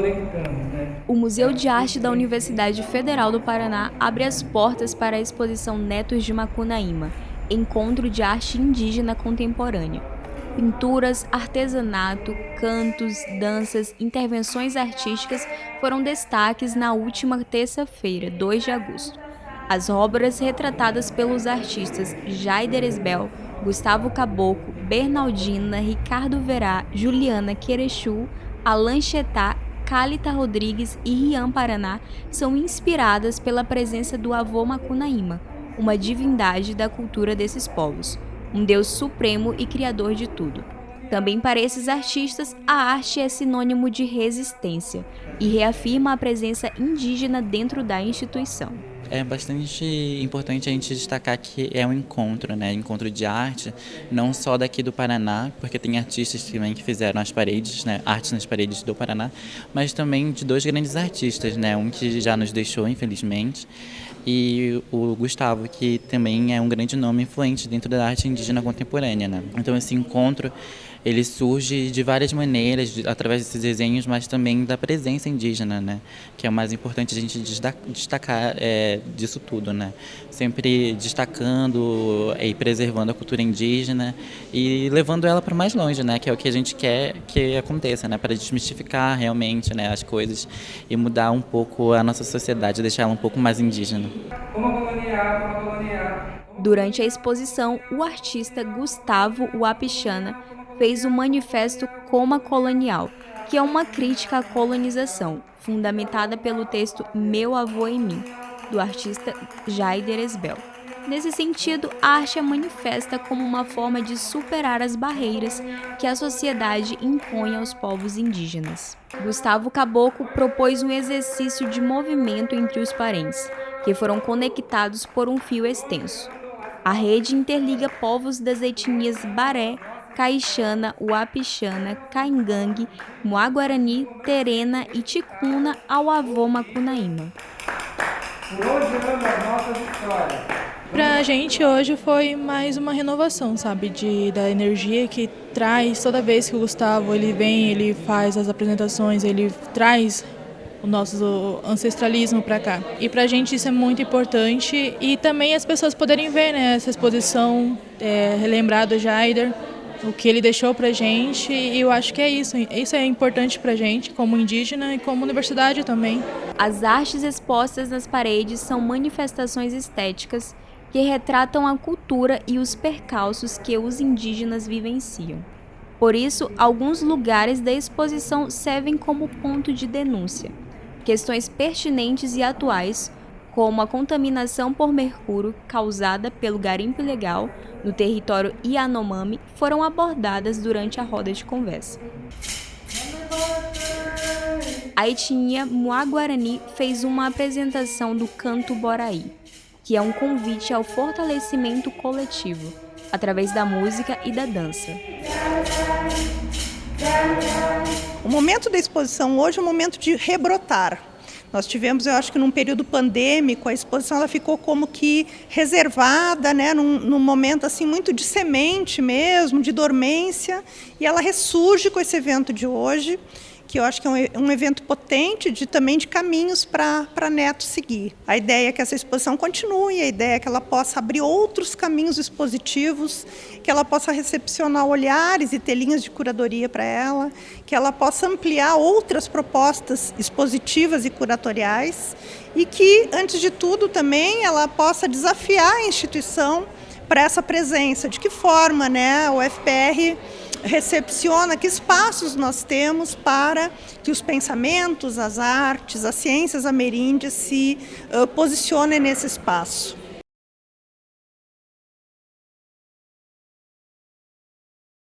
né? O Museu de Arte da Universidade Federal do Paraná abre as portas para a exposição Netos de Macunaíma, Encontro de Arte Indígena Contemporânea. Pinturas, artesanato, cantos, danças, intervenções artísticas foram destaques na última terça-feira, 2 de agosto. As obras retratadas pelos artistas Jaider Esbel, Gustavo Caboclo, Bernaldina, Ricardo Verá, Juliana Querechu, Alan Chetá, Calita Rodrigues e Rian Paraná são inspiradas pela presença do avô Macunaíma, uma divindade da cultura desses povos, um deus supremo e criador de tudo. Também para esses artistas, a arte é sinônimo de resistência e reafirma a presença indígena dentro da instituição. É bastante importante a gente destacar que é um encontro, né? Encontro de arte, não só daqui do Paraná, porque tem artistas também que fizeram as paredes, né? Artes nas paredes do Paraná, mas também de dois grandes artistas, né? Um que já nos deixou, infelizmente, e o Gustavo, que também é um grande nome influente dentro da arte indígena contemporânea, né? Então esse encontro ele surge de várias maneiras, através desses desenhos, mas também da presença indígena, né? Que é o mais importante a gente destacar é, disso tudo, né? Sempre destacando e preservando a cultura indígena e levando ela para mais longe, né? Que é o que a gente quer que aconteça, né? Para desmistificar realmente, né? As coisas e mudar um pouco a nossa sociedade, deixar ela um pouco mais indígena. Durante a exposição, o artista Gustavo Wapichana fez o manifesto Coma Colonial, que é uma crítica à colonização, fundamentada pelo texto Meu Avô em Mim, do artista Jaider Esbel. Nesse sentido, a arte é manifesta como uma forma de superar as barreiras que a sociedade impõe aos povos indígenas. Gustavo Caboclo propôs um exercício de movimento entre os parentes, que foram conectados por um fio extenso. A rede interliga povos das etnias Baré, Caixana, Uapixana, Caingangue, Moaguarani, Terena e Ticuna ao avô Macunaíma. Por hoje anda as nossas histórias. Pra gente hoje foi mais uma renovação, sabe, de, da energia que traz toda vez que o Gustavo ele vem, ele faz as apresentações, ele traz o nosso ancestralismo para cá. E para a gente isso é muito importante e também as pessoas poderem ver né, essa exposição, é, relembrar do Jaider, o que ele deixou para gente e eu acho que é isso. Isso é importante para gente como indígena e como universidade também. As artes expostas nas paredes são manifestações estéticas que retratam a cultura e os percalços que os indígenas vivenciam. Por isso, alguns lugares da exposição servem como ponto de denúncia. Questões pertinentes e atuais como a contaminação por mercúrio causada pelo garimpo ilegal no território Yanomami foram abordadas durante a roda de conversa. A etnia Muaguarani fez uma apresentação do canto Boraí, que é um convite ao fortalecimento coletivo, através da música e da dança. O momento da exposição hoje é um momento de rebrotar, nós tivemos, eu acho que num período pandêmico, a exposição ela ficou como que reservada, né, num, num momento assim muito de semente mesmo, de dormência, e ela ressurge com esse evento de hoje que eu acho que é um, um evento potente de também de caminhos para Neto seguir. A ideia é que essa exposição continue, a ideia é que ela possa abrir outros caminhos expositivos, que ela possa recepcionar olhares e ter linhas de curadoria para ela, que ela possa ampliar outras propostas expositivas e curatoriais e que, antes de tudo, também ela possa desafiar a instituição para essa presença. De que forma né, o FPR recepciona, que espaços nós temos para que os pensamentos, as artes, as ciências ameríndias se uh, posicionem nesse espaço.